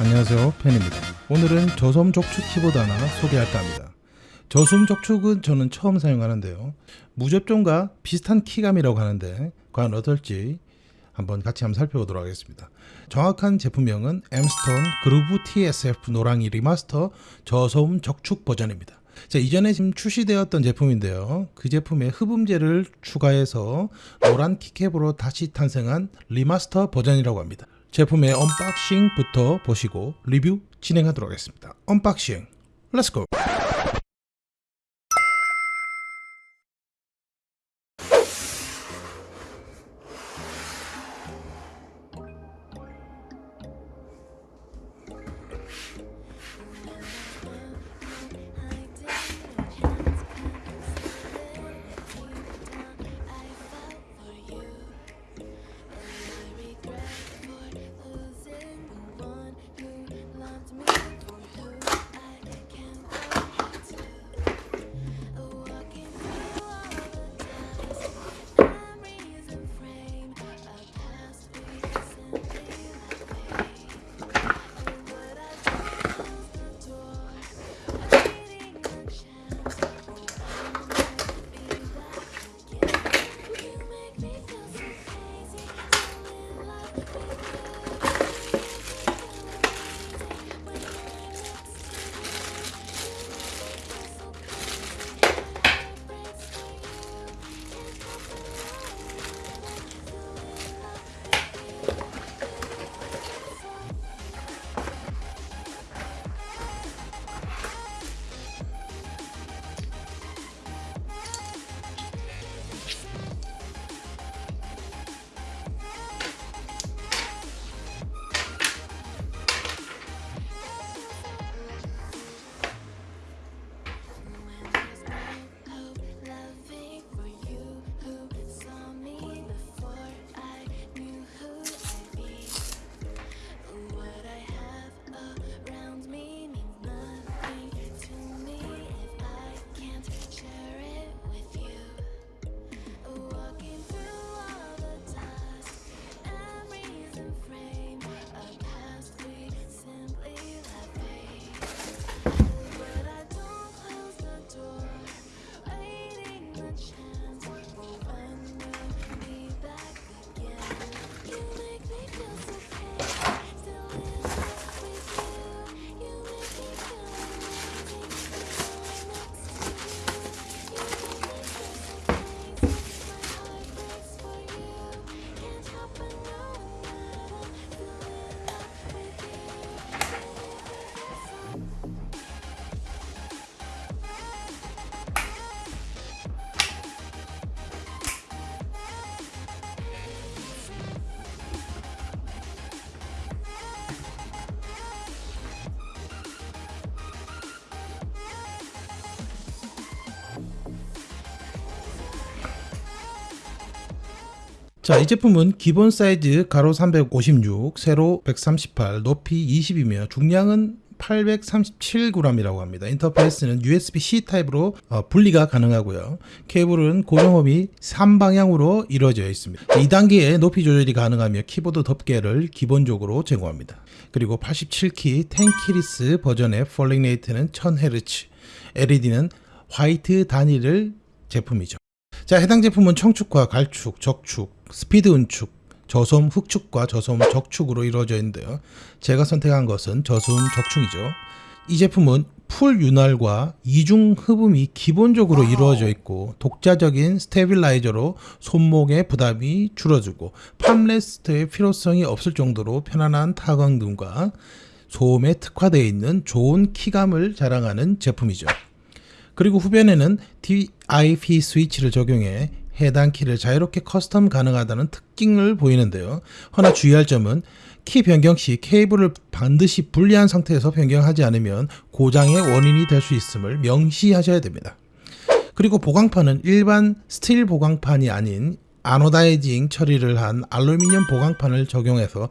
안녕하세요. 팬입니다. 오늘은 저소음 적축 키보드 하나 소개할까 합니다. 저소음 적축은 저는 처음 사용하는데요. 무접점과 비슷한 키감이라고 하는데 과연 어떨지 한번 같이 한번 살펴보도록 하겠습니다. 정확한 제품명은 엠스톤 그루브 TSF 노랑이 remaster 저소음 적축 버전입니다. 자, 이전에 지금 출시되었던 제품인데요. 그 제품에 흡음재를 추가해서 노란 keycap으로 다시 탄생한 remaster 버전이라고 합니다. 제품의 unboxing부터 보시고 리뷰 진행하도록 하겠습니다. unboxing 렛츠고 자, 이 제품은 기본 사이즈 가로 356, 세로 138, 높이 20이며 중량은 837g이라고 합니다. 인터페이스는 USB-C 타입으로 어, 분리가 가능하고요. 케이블은 고정홈이 3방향으로 이루어져 있습니다. 2단계의 높이 조절이 가능하며 키보드 덮개를 기본적으로 제공합니다. 그리고 87키 10keyless 버전의 polling rate는 1000Hz, LED는 화이트 단위를 제품이죠. 자, 해당 제품은 청축과 갈축, 적축, 스피드 은축, 저소음 흑축과 저소음 적축으로 이루어져 있는데요. 제가 선택한 것은 저소음 적축이죠. 이 제품은 풀 윤활과 이중 흡음이 기본적으로 이루어져 있고 독자적인 stabilizer로 손목의 부담이 줄어들고 palm rest의 필요성이 없을 정도로 편안한 타건등과 소음에 특화되어 있는 좋은 키감을 자랑하는 제품이죠. 그리고 후면에는 DIP 스위치를 적용해 해당 키를 자유롭게 custom 가능하다는 특징을 보이는데요. 허나 주의할 점은 키 변경 시 케이블을 반드시 분리한 상태에서 변경하지 않으면 고장의 원인이 될 수 있음을 명시하셔야 됩니다. 그리고 보강판은 일반 스틸 보강판이 아닌 anodizing 처리를 한 알루미늄 보강판을 적용해서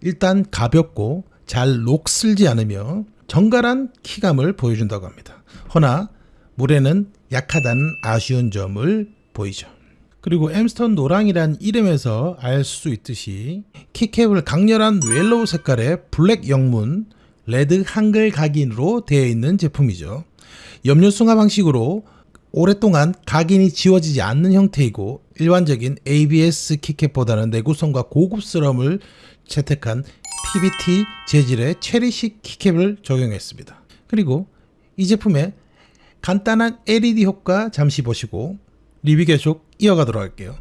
일단 가볍고 잘 녹슬지 않으며 정갈한 키감을 보여준다고 합니다. 허나 물에는 약하다는 아쉬운 점을 보이죠. 그리고 엠스톤 노랑이란 이름에서 알 수 있듯이 키캡을 강렬한 yellow 색깔의 블랙 영문 red 한글 각인으로 되어 있는 제품이죠. 염료 승화 방식으로 오랫동안 각인이 지워지지 않는 형태이고 일반적인 ABS 키캡보다는 내구성과 고급스러움을 채택한 PBT 재질의 체리식 키캡을 적용했습니다. 그리고 이 제품의 간단한 LED 효과 잠시 보시고 리뷰 계속 이어가도록 할게요.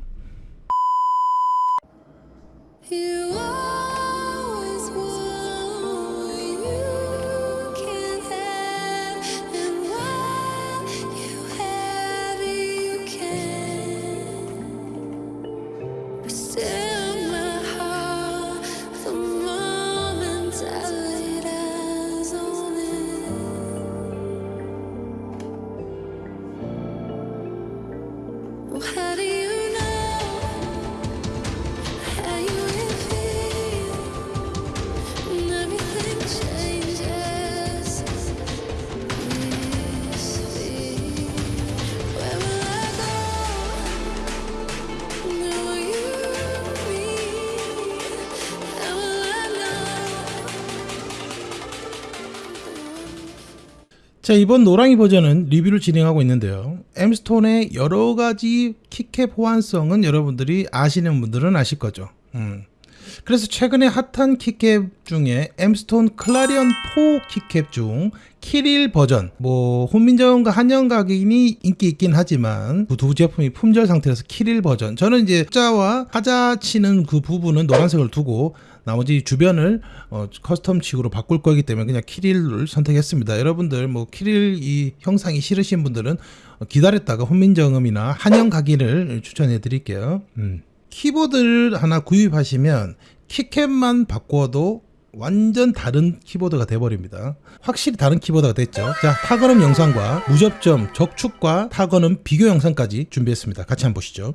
자 이번 노랑이 버전은 리뷰를 진행하고 있는데요. 엠스톤의 여러 가지 키캡 호환성은 여러분들이 아시는 분들은 아실 거죠. 음. 그래서 최근에 핫한 키캡 중에 엠스톤 클라리언 4 키캡 중 키릴 버전 뭐 훈민정음과 한영 각인이 인기 있긴 하지만 그 두 제품이 품절 상태라서 키릴 버전 저는 이제 숫자와 하자 치는 그 부분은 노란색을 두고 나머지 주변을 어, custom 키캡으로 바꿀 거기 때문에 그냥 키릴을 선택했습니다. 여러분들 뭐 키릴 이 형상이 싫으신 분들은 어, 기다렸다가 훈민정음이나 한영 각인을 추천해 드릴게요. 음. 키보드를 하나 구입하시면 키캡만 바꿔도 완전 다른 키보드가 돼버립니다. 확실히 다른 키보드가 됐죠. 자, 타건음 영상과 무접점, 적축과 타건음 비교 영상까지 준비했습니다. 같이 한번 보시죠.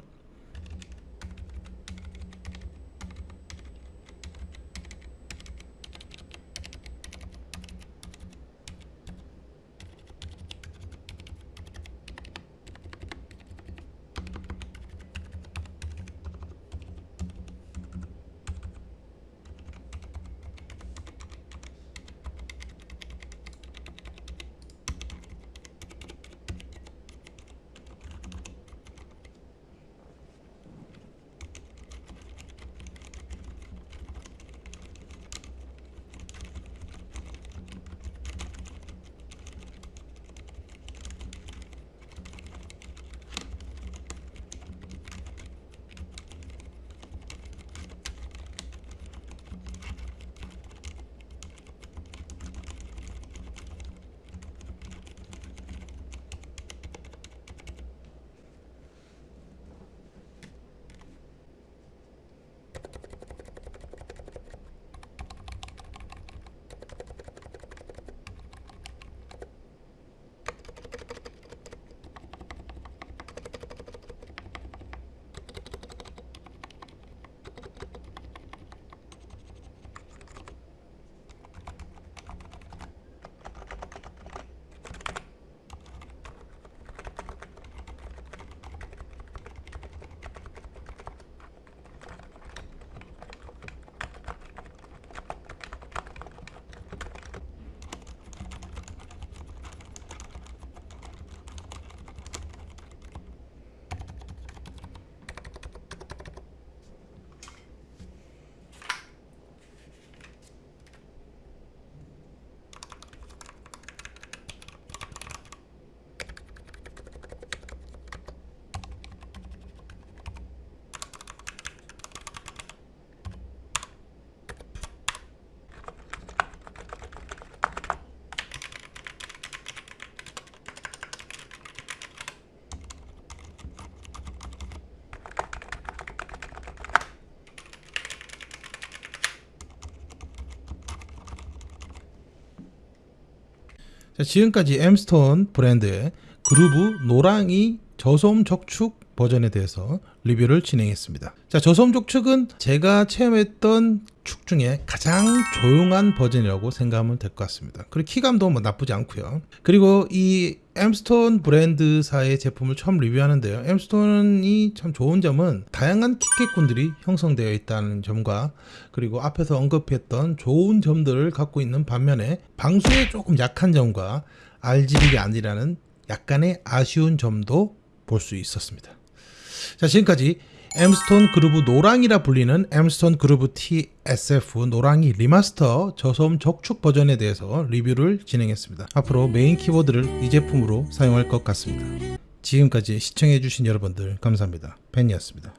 지금까지 엠스톤 브랜드의 그루브 노랑이 저소음 적축 버전에 대해서 리뷰를 진행했습니다. 자, 저소음 적축은 제가 체험했던 축 중에 가장 조용한 버전이라고 생각하면 될 것 같습니다. 그리고 키감도 뭐 나쁘지 않고요. 그리고 이 엠스톤 브랜드사의 제품을 처음 리뷰하는데요. 엠스톤이 참 좋은 점은 다양한 키캡군들이 형성되어 있다는 점과 그리고 앞에서 언급했던 좋은 점들을 갖고 있는 반면에 방수에 조금 약한 점과 RGB가 아니라는 약간의 아쉬운 점도 볼 수 있었습니다. 자 지금까지 엠스톤 그루브 노랑이라 불리는 엠스톤 그루브 TSF 노랑이 리마스터 저소음 적축 버전에 대해서 리뷰를 진행했습니다. 앞으로 메인 키보드를 이 제품으로 사용할 것 같습니다. 지금까지 시청해주신 여러분들 감사합니다. 팬이었습니다.